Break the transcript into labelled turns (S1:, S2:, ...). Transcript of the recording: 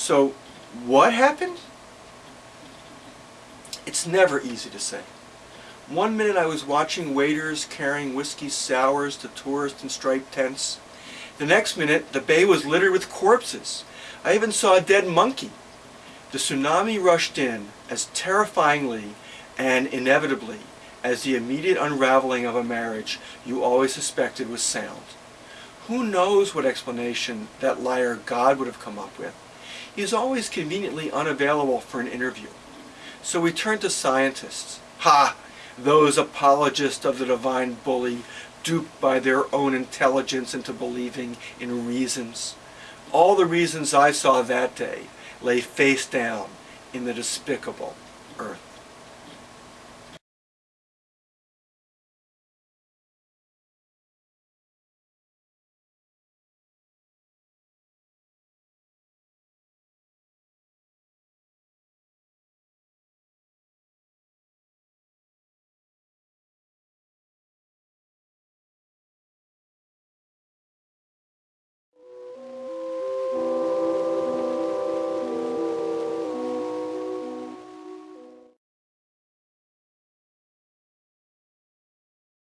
S1: So, what happened? It's never easy to say. One minute I was watching waiters carrying whiskey sours to tourists in striped tents. The next minute, the bay was littered with corpses. I even saw a dead monkey. The tsunami rushed in as terrifyingly and inevitably as the immediate unraveling of a marriage you always suspected was sound. Who knows what explanation that liar God would have come up with? He is always conveniently unavailable for an interview. So we turn to scientists. Ha! Those apologists of the divine bully, duped by their own intelligence into believing in reasons. All the reasons I saw that day lay face down in the despicable.